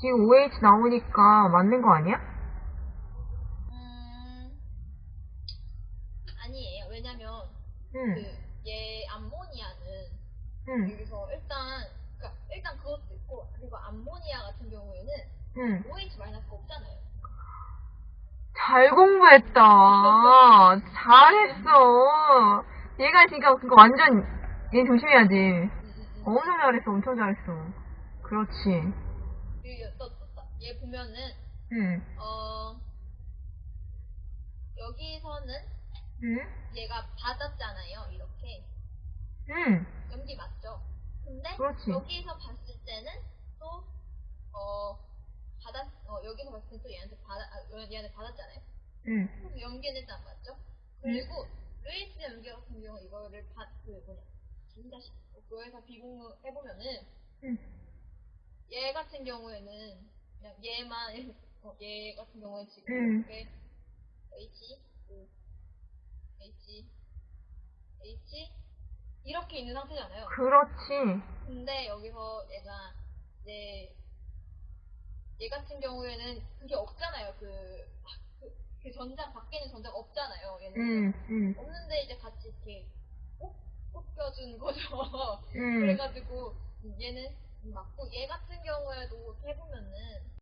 지금 OH 나오니까 맞는 거 아니야? 음, 아니에요. 왜냐면 응, 그얘 암모니아는 응, 여기서 일단 그러니까 일단 그것도 있고 그리고 암모니아 같은 경우에는 응. OH 마이너스가 없잖아요. 잘 공부했다. 잘했어. 얘가 지금 그거 완전, 얘 조심해야지. 음, 음, 음. 엄청 잘했어, 엄청 잘했어. 그렇지. 또, 얘 보면은 응, 어 여기서는 응, 얘가 받았잖아요. 이렇게 응. 연기 맞죠? 근데 그렇지. 여기서 봤을 때는 또 어 받았 어 여기서 봤을 때는 또 얘한테 받아 아, 얘한테 받았잖아요. 응. 연기는 일단 맞죠? 그리고 루이스 연기 같은 경우 이거를 받그 뭐냐 진자식 그거에서 비공유 해보면은 응. 얘 같은 경우에는 그냥 얘만 어, 얘 같은 경우에 지금 음. 이렇게 H O H H 이렇게 있는 상태잖아요. 그렇지. 근데 여기서 얘가 이제 얘 같은 경우에는 그게 없잖아요. 그, 그, 그 전장 밖에 있는 전장 없잖아요. 얘는 응, 응, 없는데 이제 같이 이렇게 꼭 꽂혀준 거죠. 응. 그래가지고 얘는 맞고 얘 같은 경우에도 해보면은